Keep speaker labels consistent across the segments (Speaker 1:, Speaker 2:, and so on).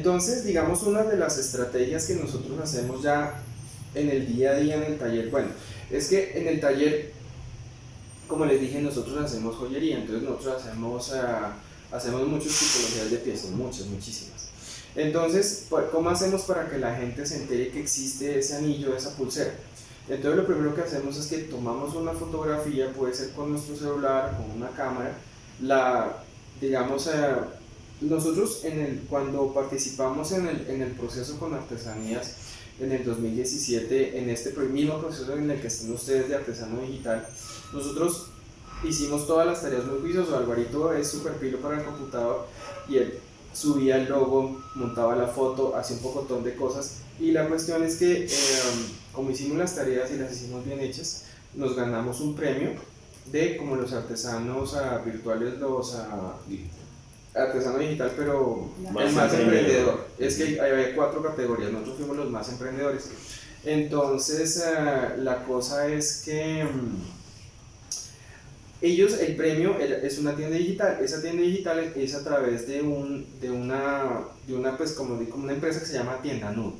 Speaker 1: Entonces, digamos, una de las estrategias que nosotros hacemos ya en el día a día en el taller, bueno, es que en el taller, como les dije, nosotros hacemos joyería, entonces nosotros hacemos, uh, hacemos muchas tipologías de piezas, muchas, muchísimas. Entonces, pues, ¿cómo hacemos para que la gente se entere que existe ese anillo, esa pulsera? Entonces lo primero que hacemos es que tomamos una fotografía, puede ser con nuestro celular, con una cámara, la, digamos, uh, nosotros cuando participamos en el, proceso con artesanías, en el 2017, en este mismo proceso en el que están ustedes de artesano digital, nosotros hicimos todas las tareas muy juicioso. Alvarito es súper pilo para el computador y él subía el logo, montaba la foto, hacía un pocotón de cosas. Y la cuestión es que, eh, como hicimos las tareas y las hicimos bien hechas, nos ganamos un premio de como los artesanos virtuales, los artesano digital, pero el más emprendedor. Es que hay, cuatro categorías, nosotros fuimos los más emprendedores. Entonces, uh, la cosa es que um, ellos, el premio es una tienda digital. Esa tienda digital es a través de, un, de, una, de una, pues, como, como una empresa que se llama Tienda Nube.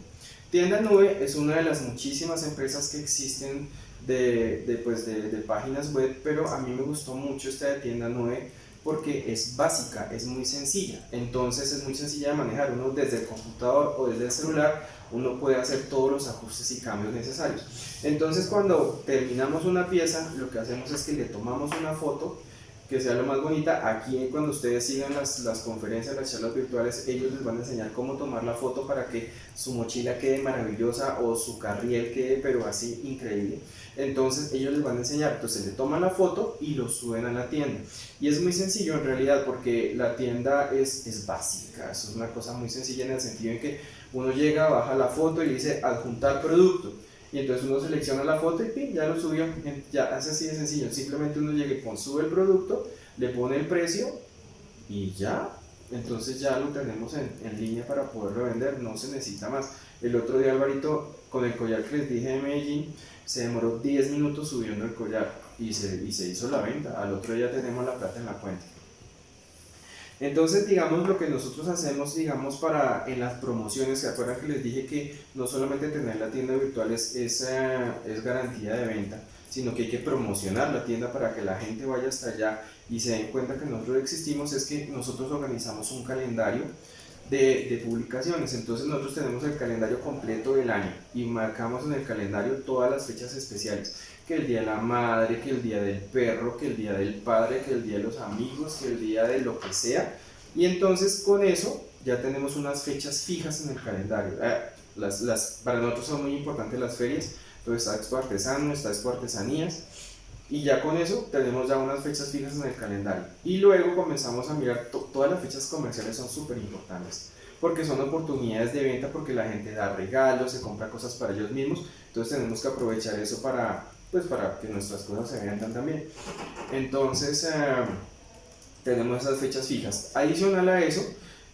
Speaker 1: Tienda Nube es una de las muchísimas empresas que existen de, de, pues, de, de páginas web, pero a mí me gustó mucho esta de Tienda Nube porque es básica, es muy sencilla. Entonces es muy sencilla de manejar. Uno desde el computador o desde el celular, uno puede hacer todos los ajustes y cambios necesarios. Entonces cuando terminamos una pieza, lo que hacemos es que le tomamos una foto que sea lo más bonita. Aquí cuando ustedes sigan las, las, conferencias, las charlas virtuales, ellos les van a enseñar cómo tomar la foto para que su mochila quede maravillosa o su carriel quede pero así increíble. Entonces ellos les van a enseñar, entonces le toman la foto y lo suben a la tienda. Y es muy sencillo en realidad porque la tienda es, es básica, eso es una cosa muy sencilla en el sentido en que uno llega, baja la foto y dice adjuntar producto y entonces uno selecciona la foto y ¡pim! ya lo subió, ya hace así de sencillo, simplemente uno llega y sube el producto, le pone el precio y ya, entonces ya lo tenemos en, en, línea para poderlo vender, no se necesita más. El otro día Alvarito, con el collar que les dije de Medellín, se demoró 10 minutos subiendo el collar y se, y se hizo la venta, al otro día tenemos la plata en la cuenta. Entonces, digamos, lo que nosotros hacemos, digamos, para en las promociones, ¿se acuerdan que les dije que no solamente tener la tienda virtual es, es, eh, es, garantía de venta, sino que hay que promocionar la tienda para que la gente vaya hasta allá y se den cuenta que nosotros existimos, es que nosotros organizamos un calendario de, de publicaciones, entonces nosotros tenemos el calendario completo del año y marcamos en el calendario todas las fechas especiales que el día de la madre, que el día del perro, que el día del padre, que el día de los amigos, que el día de lo que sea. Y entonces con eso ya tenemos unas fechas fijas en el calendario. Eh, las, las, para nosotros son muy importantes las ferias, entonces está Expo Artesano, está Expo Artesanías, y ya con eso tenemos ya unas fechas fijas en el calendario. Y luego comenzamos a mirar, todas las fechas comerciales son súper importantes, porque son oportunidades de venta, porque la gente da regalos, se compra cosas para ellos mismos, entonces tenemos que aprovechar eso para, pues para que nuestras cosas se vendan también. Entonces, eh, tenemos esas fechas fijas. Adicional a eso,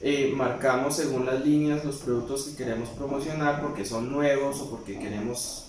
Speaker 1: eh, marcamos según las líneas los productos que queremos promocionar porque son nuevos o porque queremos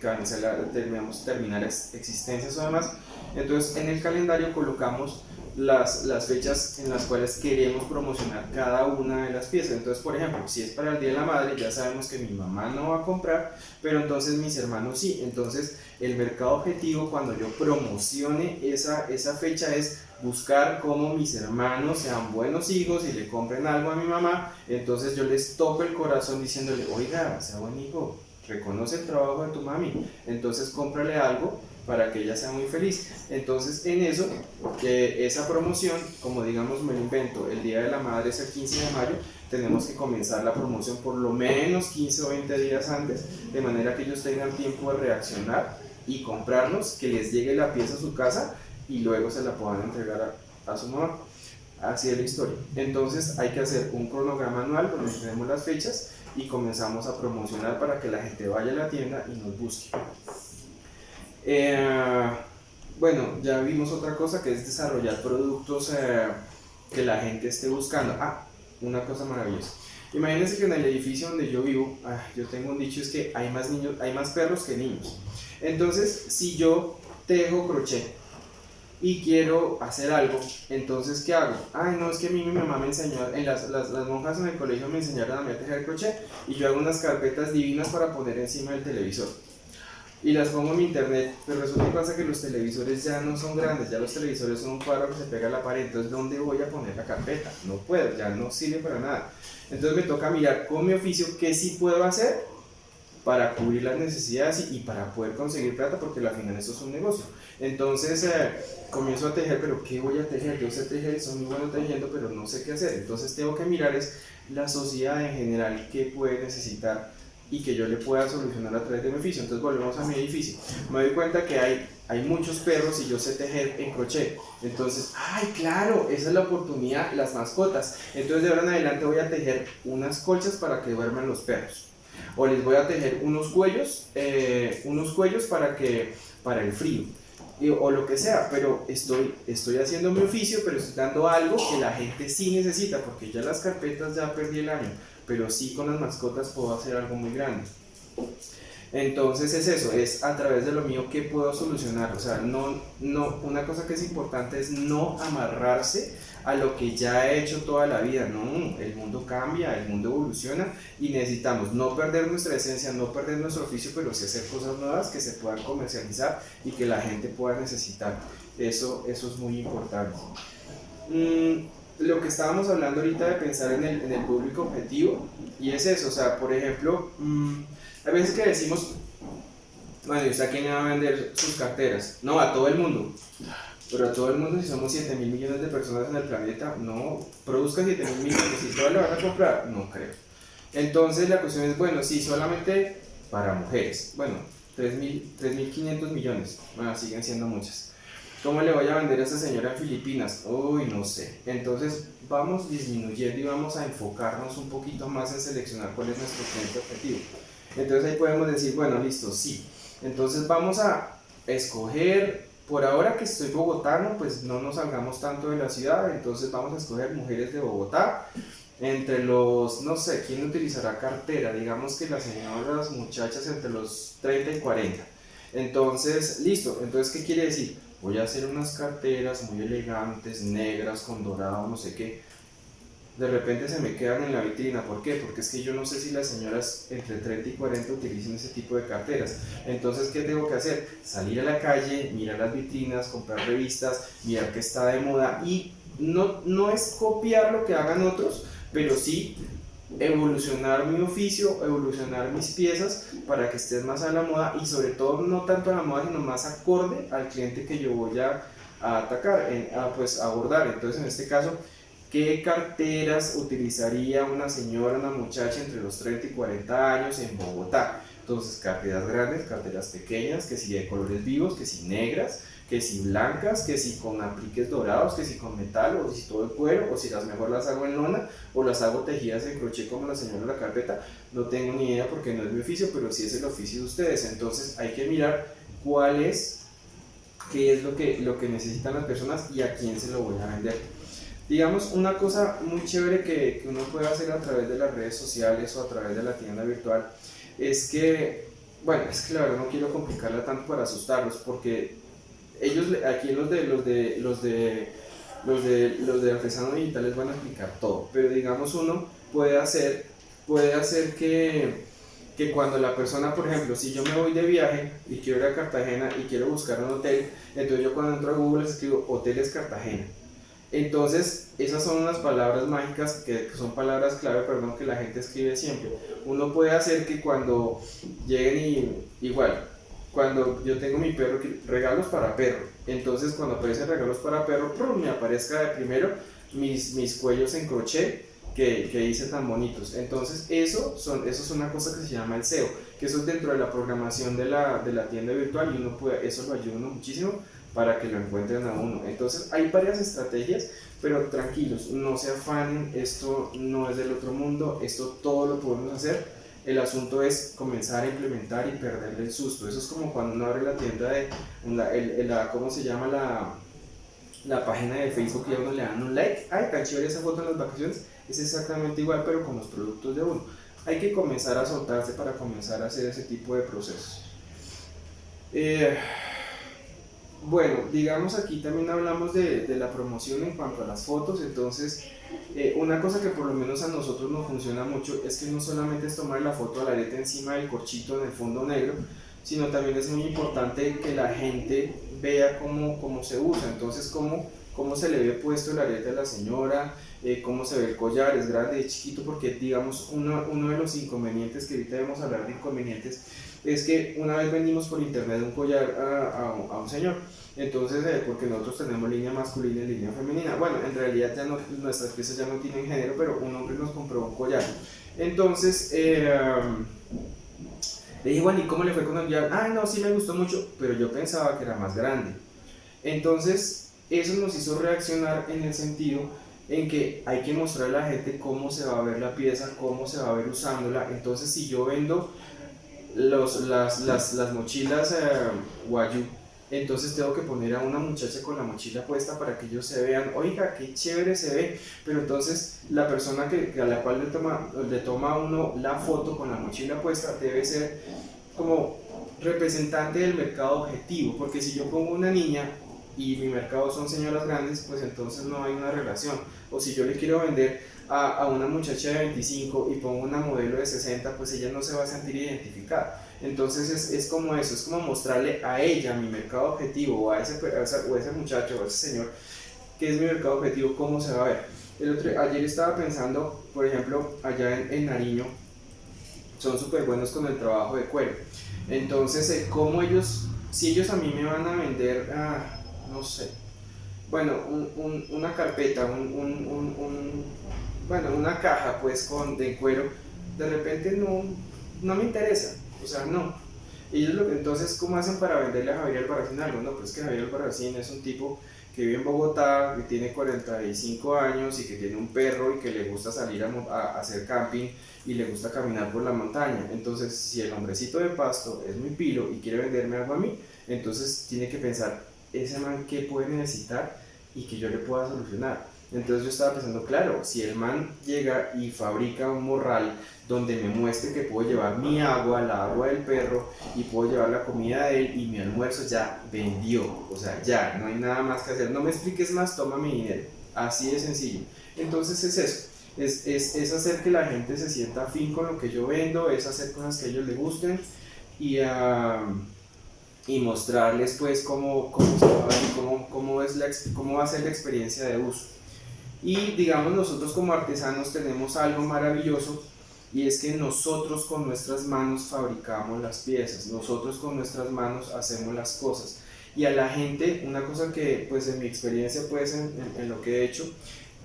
Speaker 1: cancelar, terminamos, terminar existencias o demás. Entonces, en el calendario colocamos las, las fechas en las cuales queremos promocionar cada una de las piezas. Entonces, por ejemplo, si es para el Día de la Madre, ya sabemos que mi mamá no va a comprar, pero entonces mis hermanos sí. Entonces, el mercado objetivo cuando yo promocione esa, esa fecha es buscar cómo mis hermanos sean buenos hijos y le compren algo a mi mamá. Entonces yo les toco el corazón diciéndole, oiga, sea buen hijo, reconoce el trabajo de tu mami, entonces cómprale algo para que ella sea muy feliz. Entonces, en eso, que esa promoción, como digamos, me lo invento, el Día de la Madre es el 15 de mayo, tenemos que comenzar la promoción por lo menos 15 o 20 días antes, de manera que ellos tengan tiempo de reaccionar y comprarnos, que les llegue la pieza a su casa y luego se la puedan entregar a, a su mamá. Así es la historia. Entonces hay que hacer un cronograma anual donde tenemos las fechas y comenzamos a promocionar para que la gente vaya a la tienda y nos busque. Eh, bueno, ya vimos otra cosa que es desarrollar productos eh, que la gente esté buscando. Ah, una cosa maravillosa. Imagínense que en el edificio donde yo vivo, ah, yo tengo un dicho, es que hay más, niños, hay más perros que niños. Entonces, si yo tejo crochet y quiero hacer algo, entonces ¿qué hago? Ay, no, es que a mí mi mamá me enseñó, en las, las, monjas en el colegio me enseñaron a a tejer crochet y yo hago unas carpetas divinas para poner encima del televisor y las pongo en mi internet, pero resulta que pasa que los televisores ya no son grandes, ya los televisores son un cuadro que se pega a la pared, entonces ¿dónde voy a poner la carpeta? No puedo, ya no sirve para nada. Entonces me toca mirar con mi oficio qué sí puedo hacer para cubrir las necesidades y, para poder conseguir plata, porque al final eso es un negocio. Entonces eh, comienzo a tejer, pero ¿qué voy a tejer? Yo sé tejer, soy muy bueno tejiendo, pero no sé qué hacer. Entonces tengo que mirar es la sociedad en general, qué puede necesitar y que yo le pueda solucionar a través de mi oficio. Entonces volvemos a mi edificio. Me doy cuenta que hay, hay muchos perros y yo sé tejer en crochet. Entonces, ay, claro, esa es la oportunidad, las mascotas. Entonces de ahora en adelante voy a tejer unas colchas para que duerman los perros. O les voy a tejer unos cuellos, eh, unos cuellos para, que, para el frío. O lo que sea, pero estoy, estoy haciendo mi oficio, pero estoy dando algo que la gente sí necesita, porque ya las carpetas ya perdí el año pero sí con las mascotas puedo hacer algo muy grande. Entonces es eso, es a través de lo mío que puedo solucionar. O sea, no, no, una cosa que es importante es no amarrarse a lo que ya he hecho toda la vida. No, el mundo cambia, el mundo evoluciona y necesitamos no perder nuestra esencia, no perder nuestro oficio, pero sí hacer cosas nuevas que se puedan comercializar y que la gente pueda necesitar. Eso, eso es muy importante. Mm, lo que estábamos hablando ahorita de pensar en el, en el público objetivo, y es eso, o sea, por ejemplo, mmm, hay veces que decimos, bueno, ¿y usted a quién le va a vender sus carteras? No, a todo el mundo. Pero a todo el mundo, si somos 7 mil millones de personas en el planeta, no, produzca 7 mil millones, ¿y todas le van a comprar? No creo. Entonces la cuestión es, bueno, sí, solamente para mujeres. Bueno, 3.500 millones, bueno, siguen siendo muchas. ¿Cómo le voy a vender a esa señora en Filipinas? Uy, no sé. Entonces vamos disminuyendo y vamos a enfocarnos un poquito más en seleccionar cuál es nuestro cliente objetivo. Entonces ahí podemos decir, bueno, listo, sí. Entonces vamos a escoger, por ahora que estoy bogotano, pues no nos salgamos tanto de la ciudad, entonces vamos a escoger mujeres de Bogotá. Entre los, no sé, ¿quién utilizará cartera? Digamos que las señoras, muchachas entre los 30 y 40. Entonces, listo. Entonces, ¿qué quiere decir? voy a hacer unas carteras muy elegantes, negras, con dorado, no sé qué. De repente se me quedan en la vitrina. ¿Por qué? Porque es que yo no sé si las señoras entre 30 y 40 utilizan ese tipo de carteras. Entonces, ¿qué tengo que hacer? Salir a la calle, mirar las vitrinas, comprar revistas, mirar qué está de moda y no, no es copiar lo que hagan otros, pero sí evolucionar mi oficio, evolucionar mis piezas para que estén más a la moda y sobre todo no tanto a la moda, sino más acorde al cliente que yo voy a, atacar, a, pues abordar. Entonces en este caso, ¿qué carteras utilizaría una señora, una muchacha entre los 30 y 40 años en Bogotá? Entonces carteras grandes, carteras pequeñas, que si de colores vivos, que si negras, que si blancas, que si con apliques dorados, que si con metal, o si todo el cuero, o si las mejor las hago en lona, o las hago tejidas en crochet como la señora de la carpeta, no tengo ni idea porque no es mi oficio, pero sí es el oficio de ustedes, entonces hay que mirar cuál es, qué es lo que, lo que necesitan las personas y a quién se lo voy a vender. Digamos, una cosa muy chévere que, que uno puede hacer a través de las redes sociales o a través de la tienda virtual es que, bueno, es que la verdad no quiero complicarla tanto para asustarlos porque ellos aquí los de los de los de los de los de artesanos digitales van a explicar todo, pero digamos uno puede hacer puede hacer que que cuando la persona, por ejemplo, si yo me voy de viaje y quiero ir a Cartagena y quiero buscar un hotel, entonces yo cuando entro a Google escribo hoteles Cartagena. Entonces, esas son unas palabras mágicas que son palabras clave, perdón, que la gente escribe siempre. Uno puede hacer que cuando lleguen y igual, cuando yo tengo mi perro, regalos para perro. Entonces cuando aparecen regalos para perro, me aparezca de primero mis, mis cuellos en crochet que, que hice tan bonitos. Entonces eso, son, eso es una cosa que se llama el SEO, que eso es dentro de la programación de la, de la tienda virtual y uno puede, eso lo ayuda muchísimo para que lo encuentren a uno. Entonces hay varias estrategias, pero tranquilos, no se afanen, esto no es del otro mundo, esto todo lo podemos hacer el asunto es comenzar a implementar y perderle el susto. Eso es como cuando uno abre la tienda de, la, ¿cómo se llama? La, la página de Facebook y a uno le dan un like. Ay, tan chévere esa foto en las vacaciones. Es exactamente igual, pero con los productos de uno. Hay que comenzar a soltarse para comenzar a hacer ese tipo de procesos. Eh, Bueno, digamos aquí también hablamos de, de, la promoción en cuanto a las fotos, entonces eh, una cosa que por lo menos a nosotros nos funciona mucho es que no solamente es tomar la foto a la arete encima del corchito en el fondo negro, sino también es muy importante que la gente vea cómo, cómo se usa, entonces cómo, cómo se le ve puesto el arete a la señora, eh, cómo se ve el collar, es grande, es chiquito, porque digamos uno, uno de los inconvenientes, que ahorita debemos hablar de inconvenientes, es que una vez vendimos por internet un collar a, a, un señor, entonces eh, porque nosotros tenemos línea masculina y línea femenina, bueno, en realidad ya no, nuestras piezas ya no tienen género, pero un hombre nos compró un collar, entonces eh, le dije, bueno, ¿y cómo le fue con el collar? Ah, no, sí me gustó mucho, pero yo pensaba que era más grande, entonces eso nos hizo reaccionar en el sentido en que hay que mostrarle a la gente cómo se va a ver la pieza, cómo se va a ver usándola. Entonces, si yo vendo las, las, las mochilas eh, Wayu, entonces tengo que poner a una muchacha con la mochila puesta para que ellos se vean, oiga, qué chévere se ve, pero entonces la persona que, a la cual le toma, le toma uno la foto con la mochila puesta debe ser como representante del mercado objetivo, porque si yo pongo una niña y mi mercado son señoras grandes, pues entonces no hay una relación. O si yo le quiero vender a, a, una muchacha de 25 y pongo una modelo de 60, pues ella no se va a sentir identificada. Entonces es, es como eso, es como mostrarle a ella, mi mercado objetivo, o a ese, o ese muchacho o a ese señor, que es mi mercado objetivo, cómo se va a ver. El otro, ayer estaba pensando, por ejemplo, allá en, en Nariño, son súper buenos con el trabajo de cuero. Entonces, eh, cómo ellos, si ellos a mí me van a vender, ah, no sé, bueno, un, un, una carpeta, un, bueno, una caja pues con, de cuero, de repente no, no me interesa, o sea, no. Ellos lo, entonces, ¿cómo hacen para venderle a Javier Albarracín algo? No, pues que Javier Albarracín es un tipo que vive en Bogotá, que tiene 45 años y que tiene un perro y que le gusta salir a, hacer camping y le gusta caminar por la montaña. Entonces, si el hombrecito de pasto es muy pilo y quiere venderme algo a mí, entonces tiene que pensar, ese man qué puede necesitar y que yo le pueda solucionar. Entonces yo estaba pensando, claro, si el man llega y fabrica un morral donde me muestre que puedo llevar mi agua, la agua del perro y puedo llevar la comida de él y mi almuerzo ya vendió, o sea, ya, no hay nada más que hacer, no me expliques más, toma mi dinero, así de sencillo. Entonces es eso, es, es, es hacer que la gente se sienta afín con lo que yo vendo, es hacer cosas que a ellos les gusten y... Uh, y mostrarles pues cómo, cómo, cómo, cómo, es la, cómo va a ser la experiencia de uso. Y digamos nosotros como artesanos tenemos algo maravilloso y es que nosotros con nuestras manos fabricamos las piezas, nosotros con nuestras manos hacemos las cosas. Y a la gente, una cosa que pues en mi experiencia pues en, lo que he hecho,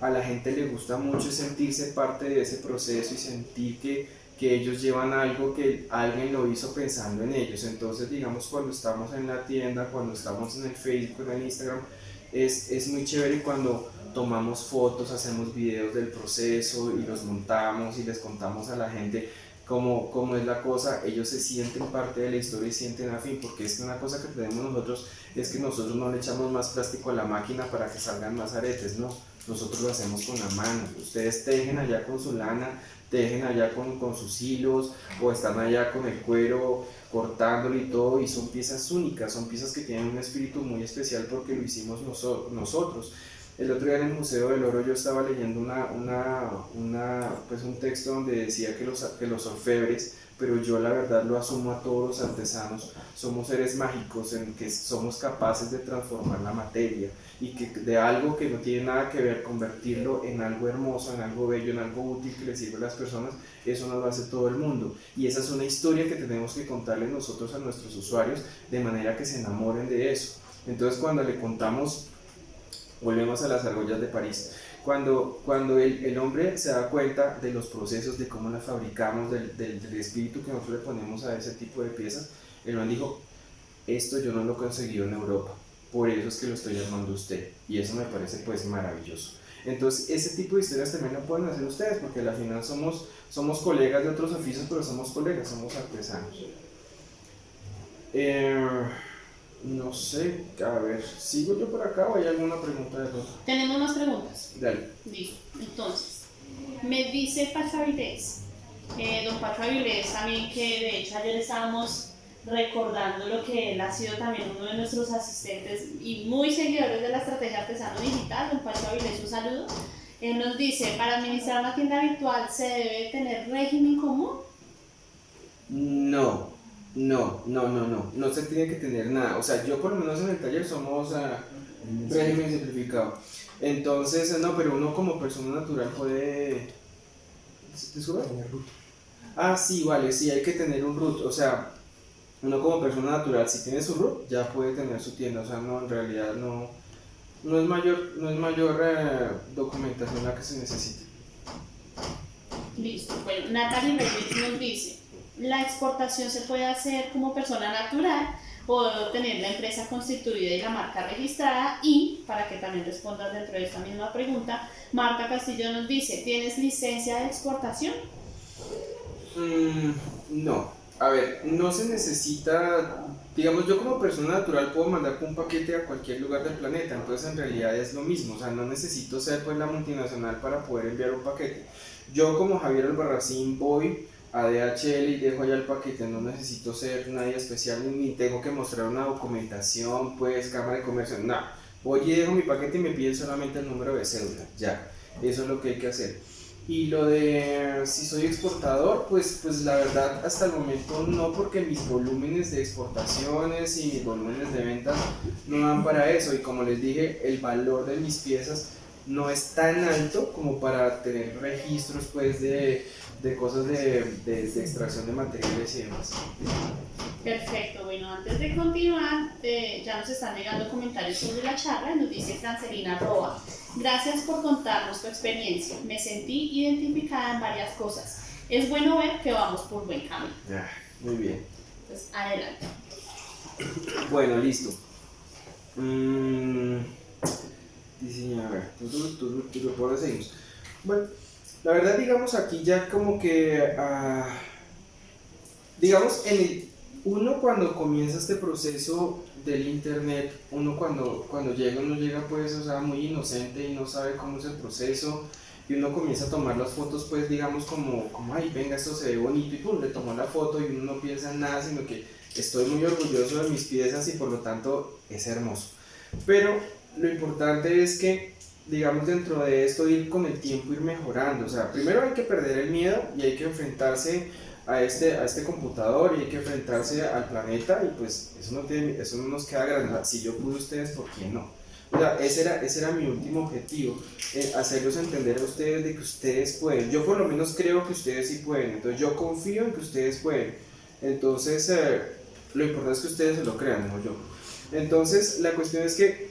Speaker 1: a la gente le gusta mucho sentirse parte de ese proceso y sentir que que ellos llevan algo que alguien lo hizo pensando en ellos. Entonces, digamos, cuando estamos en la tienda, cuando estamos en el Facebook, en el Instagram, es, es muy chévere cuando tomamos fotos, hacemos videos del proceso y los montamos y les contamos a la gente cómo, cómo es la cosa, ellos se sienten parte de la historia y sienten afín, porque es que una cosa que tenemos nosotros es que nosotros no le echamos más plástico a la máquina para que salgan más aretes, no, nosotros lo hacemos con la mano, ustedes tejen allá con su lana, tejen allá con, con, sus hilos o están allá con el cuero cortándolo y todo y son piezas únicas, son piezas que tienen un espíritu muy especial porque lo hicimos nosotros. El otro día en el Museo del Oro yo estaba leyendo una, una, una, pues un texto donde decía que los, que los orfebres pero yo la verdad lo asumo a todos los artesanos, somos seres mágicos en que somos capaces de transformar la materia y que de algo que no tiene nada que ver, convertirlo en algo hermoso, en algo bello, en algo útil que le sirve a las personas, eso nos lo hace todo el mundo. Y esa es una historia que tenemos que contarle nosotros a nuestros usuarios de manera que se enamoren de eso. Entonces cuando le contamos, volvemos a las argollas de París, cuando, cuando el, el, hombre se da cuenta de los procesos, de cómo las fabricamos, del, del, del, espíritu que nosotros le ponemos a ese tipo de piezas, el man dijo, esto yo no lo he conseguido en Europa, por eso es que lo estoy llamando usted. Y eso me parece pues maravilloso. Entonces, ese tipo de historias también lo pueden hacer ustedes, porque al final somos, somos colegas de otros oficios, pero somos colegas, somos artesanos. Eh, no sé, a ver, ¿sigo yo por acá o hay alguna pregunta de todo?
Speaker 2: Tenemos más preguntas.
Speaker 1: Dale.
Speaker 2: Listo. Entonces, me dice Avilés, eh, don Avilés también que de hecho ayer estábamos recordando lo que él ha sido también uno de nuestros asistentes y muy seguidores de la estrategia artesano digital, don Avilés, un saludo. Él nos dice, para administrar una tienda virtual se debe tener régimen común.
Speaker 1: No, no, no, no, no, no se tiene que tener nada. O sea, yo por lo menos en el taller somos uh, régimen simplificado. Entonces, no, pero uno como persona natural puede... ¿Disculpa? Ah, sí, vale, sí, hay que tener un root. O sea, uno como persona natural, si tiene su root, ya puede tener su tienda. O sea, no, en realidad no, no es mayor, no es mayor eh, documentación la que se necesita.
Speaker 2: Listo. Bueno, Natalie Reyes nos dice, la exportación se puede hacer como persona natural o tener la empresa constituida y la marca registrada y, para que también respondas dentro de esta misma pregunta, Marta Castillo nos dice, ¿tienes licencia de exportación?
Speaker 1: Mm, no, a ver, no se necesita, digamos yo como persona natural puedo mandar un paquete a cualquier lugar del planeta, entonces en realidad es lo mismo, o sea, no necesito ser pues la multinacional para poder enviar un paquete. Yo como Javier Albarracín voy a DHL y dejo allá el paquete, no necesito ser nadie especial ni tengo que mostrar una documentación, pues cámara de comercio, no. Voy y dejo mi paquete y me piden solamente el número de cédula, ya, eso es lo que hay que hacer. Y lo de si soy exportador, pues, pues la verdad hasta el momento no, porque mis volúmenes de exportaciones y mis volúmenes de ventas no dan para eso. Y como les dije, el valor de mis piezas no es tan alto como para tener registros pues de, de cosas de, de, extracción de materiales y demás.
Speaker 2: Perfecto, bueno, antes de continuar, eh, ya nos están llegando comentarios sobre la charla, nos dice Francelina Roa, gracias por contarnos tu experiencia, me sentí identificada en varias cosas, es bueno ver que vamos por buen camino.
Speaker 1: Muy bien.
Speaker 2: Pues adelante.
Speaker 1: Bueno, listo. Mm, ver, por ahí seguimos. Bueno, la verdad, digamos, aquí ya como que, uh, digamos, en el, uno cuando comienza este proceso del internet, uno cuando, cuando llega, uno llega pues, o sea, muy inocente y no sabe cómo es el proceso, y uno comienza a tomar las fotos pues, digamos, como, como ay, venga, esto se ve bonito, y pum, le tomó la foto y uno no piensa en nada, sino que estoy muy orgulloso de mis piezas y por lo tanto es hermoso. Pero lo importante es que digamos, dentro de esto, ir con el tiempo, ir mejorando. O sea, primero hay que perder el miedo y hay que enfrentarse a este, a este computador y hay que enfrentarse al planeta y pues eso no, tiene, eso no nos queda grande. Si yo pude ustedes, ¿por qué no? O sea, ese era, ese era mi último objetivo, eh, hacerlos entender a ustedes de que ustedes pueden. Yo por lo menos creo que ustedes sí pueden, entonces yo confío en que ustedes pueden. Entonces, eh, lo importante es que ustedes se lo crean, no yo. Entonces, la cuestión es que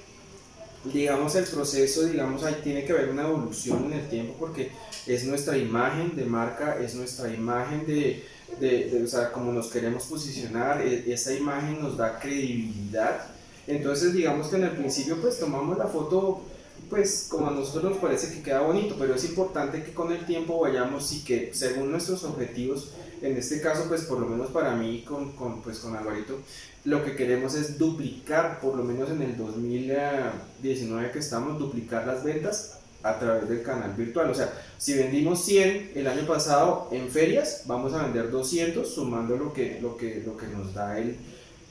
Speaker 1: digamos, el proceso, digamos, ahí tiene que haber una evolución en el tiempo porque es nuestra imagen de marca, es nuestra imagen de, de, o sea, como nos queremos posicionar, e, esa imagen nos da credibilidad. Entonces, digamos que en el principio, pues tomamos la foto, pues como a nosotros nos parece que queda bonito, pero es importante que con el tiempo vayamos y que según nuestros objetivos, en este caso, pues por lo menos para mí, con, con, pues, con Alvarito, lo que queremos es duplicar, por lo menos en el 2019 que estamos, duplicar las ventas a través del canal virtual. O sea, si vendimos 100 el año pasado en ferias, vamos a vender 200 sumando lo que, lo que, lo que nos da el,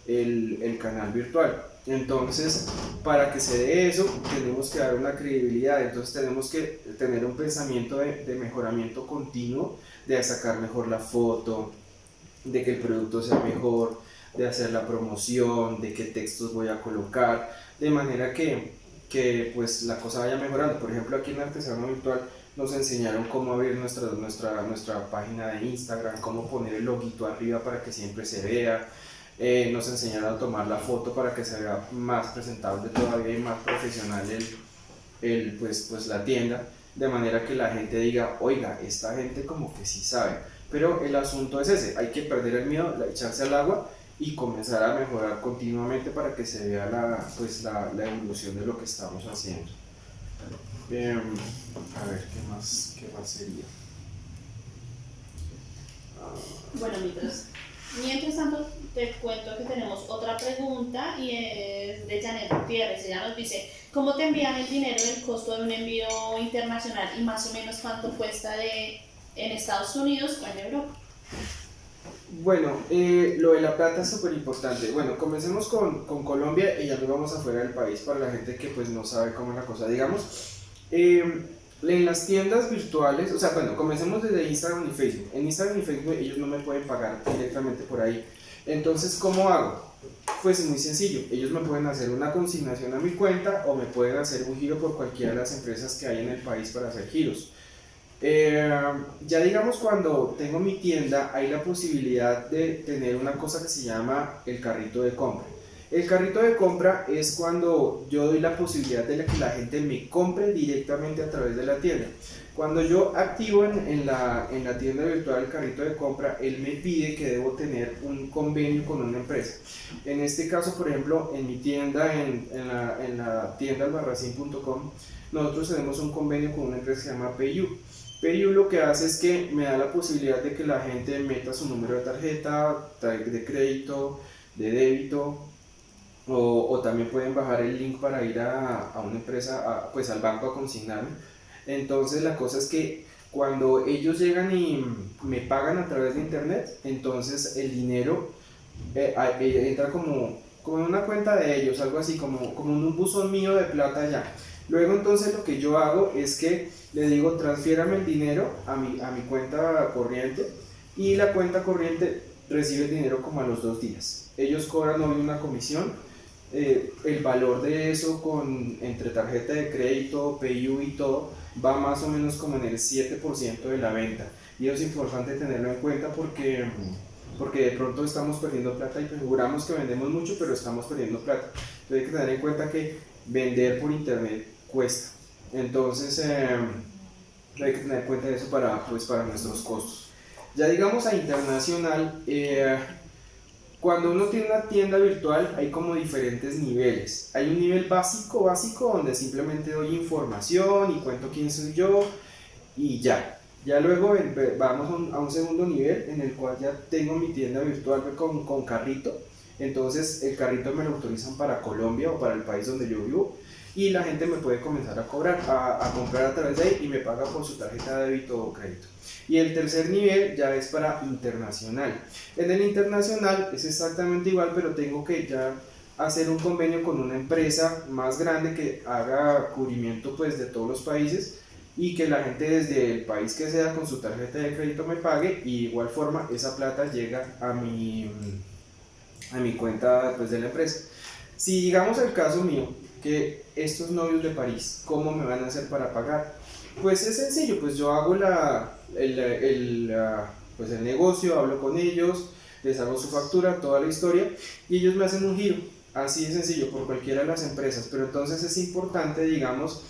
Speaker 1: el, el canal virtual. Entonces, para que se dé eso, tenemos que dar una credibilidad, entonces tenemos que tener un pensamiento de, de mejoramiento continuo, de sacar mejor la foto, de que el producto sea mejor, de hacer la promoción, de qué textos voy a colocar, de manera que, que pues la cosa vaya mejorando. Por ejemplo, aquí en Artesano Virtual nos enseñaron cómo abrir nuestra, nuestra, nuestra página de Instagram, cómo poner el loguito arriba para que siempre se vea. Eh, nos enseñaron a tomar la foto para que se vea más presentable todavía y más profesional el, el, pues, pues la tienda, de manera que la gente diga, oiga, esta gente como que sí sabe. Pero el asunto es ese, hay que perder el miedo, echarse al agua y comenzar a mejorar continuamente para que se vea la, pues, la, la evolución de lo que estamos haciendo. Eh, a ver, ¿qué más, qué más sería?
Speaker 2: Bueno, mientras, mientras tanto te cuento que tenemos otra pregunta y es de Janet Gutiérrez. Ella nos dice, ¿cómo te envían el dinero del costo de un envío internacional y más o menos cuánto cuesta de, en Estados Unidos o en Europa?
Speaker 1: Bueno, eh, lo de la plata es súper importante. Bueno, comencemos con, con, Colombia y ya nos vamos afuera del país para la gente que pues no sabe cómo es la cosa. Digamos, eh, en las tiendas virtuales, o sea, bueno, comencemos desde Instagram y Facebook. En Instagram y Facebook ellos no me pueden pagar directamente por ahí. Entonces, ¿cómo hago? Pues es muy sencillo. Ellos me pueden hacer una consignación a mi cuenta o me pueden hacer un giro por cualquiera de las empresas que hay en el país para hacer giros. Eh, ya digamos cuando tengo mi tienda hay la posibilidad de tener una cosa que se llama el carrito de compra. El carrito de compra es cuando yo doy la posibilidad de que la gente me compre directamente a través de la tienda. Cuando yo activo en, la, en la tienda virtual el carrito de compra, él me pide que debo tener un convenio con una empresa. En este caso, por ejemplo, en mi tienda, en, en la, en tienda albarracín.com, nosotros tenemos un convenio con una empresa que se llama PayU. PayU lo que hace es que me da la posibilidad de que la gente meta su número de tarjeta, de crédito, de débito, o, también pueden bajar el link para ir a, a una empresa, pues al banco a consignarme. Entonces la cosa es que cuando ellos llegan y me pagan a través de internet, entonces el dinero eh, eh, entra como, como en una cuenta de ellos, algo así, como, como en un buzón mío de plata ya. Luego entonces lo que yo hago es que le digo transfiérame el dinero a mi, a mi cuenta corriente y la cuenta corriente recibe el dinero como a los dos días. Ellos cobran hoy una comisión eh, el valor de eso con, entre tarjeta de crédito, PayU y todo, va más o menos como en el 7% de la venta. Y eso es importante tenerlo en cuenta porque, porque de pronto estamos perdiendo plata y juramos que vendemos mucho, pero estamos perdiendo plata. Entonces hay que tener en cuenta que vender por internet cuesta. Entonces eh, hay que tener en cuenta eso para, pues, para nuestros costos. Ya digamos a internacional, eh, cuando uno tiene una tienda virtual hay como diferentes niveles. Hay un nivel básico, básico, donde simplemente doy información y cuento quién soy yo y ya. Ya luego vamos a un, segundo nivel en el cual ya tengo mi tienda virtual con, con carrito. Entonces el carrito me lo autorizan para Colombia o para el país donde yo vivo y la gente me puede comenzar a cobrar, a, a, comprar a través de ahí y me paga por su tarjeta de débito o crédito. Y el tercer nivel ya es para internacional. En el internacional es exactamente igual, pero tengo que ya hacer un convenio con una empresa más grande que haga cubrimiento pues de todos los países y que la gente desde el país que sea con su tarjeta de crédito me pague y de igual forma esa plata llega a mi, a mi cuenta pues, de la empresa. Si digamos el caso mío, que estos novios de París, ¿cómo me van a hacer para pagar? Pues es sencillo, pues yo hago la, el, el, pues el negocio, hablo con ellos, les hago su factura, toda la historia, y ellos me hacen un giro, así de sencillo, por cualquiera de las empresas, pero entonces es importante, digamos,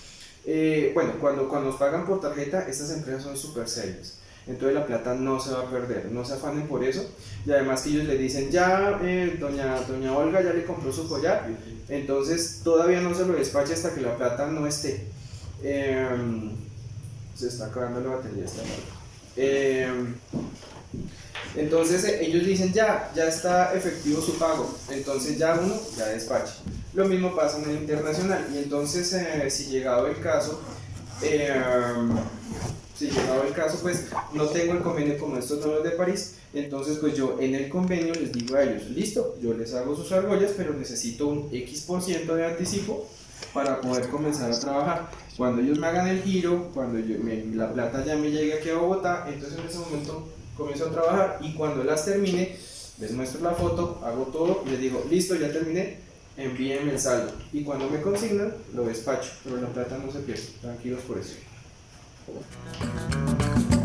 Speaker 1: eh, bueno, cuando, cuando nos pagan por tarjeta, estas empresas son súper serias entonces la plata no se va a perder, no se afanen por eso, y además que ellos le dicen, ya eh, doña, doña Olga ya le compró su collar, entonces todavía no se lo despache hasta que la plata no esté. Em, se está acabando la batería esta eh, entonces eh, ellos dicen ya, ya está efectivo su pago, entonces ya uno ya despache. Lo mismo pasa en el internacional. Y entonces eh, si llegado el caso, em, si llegado el caso, pues no tengo el convenio como estos novios de París, entonces pues yo en el convenio les digo a ellos, listo, yo les hago sus argollas, pero necesito un X% de anticipo para poder comenzar a trabajar. Cuando ellos me hagan el giro, cuando yo, la plata ya me llegue aquí a Bogotá, entonces en ese momento comienzo a trabajar y cuando las termine, les muestro la foto, hago todo y les digo, listo, ya terminé, envíenme el saldo. Y cuando me consignan, lo despacho, pero la plata no se pierde, tranquilos por eso. Thank you.